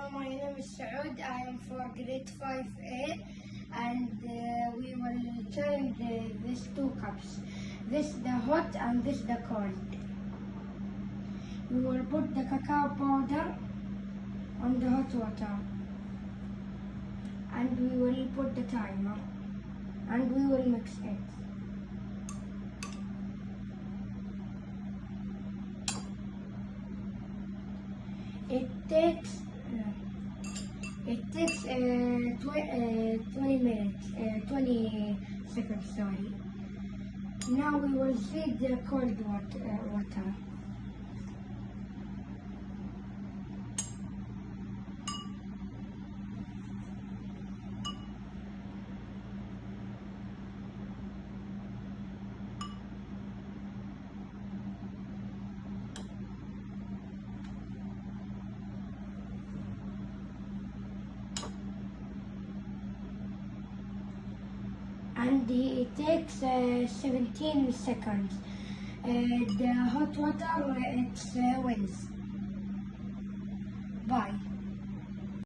Hello, my name is Saud. I am for grade 5A and uh, we will turn the, these two cups. This the hot and this the cold. We will put the cacao powder on the hot water and we will put the timer and we will mix it. It takes it takes uh, tw- uh, 20 minutes, uh, 20 seconds, sorry. Now we will see the cold water. Uh, water. And it takes uh, 17 seconds. Uh, the hot water uh, it's uh, wins. Bye.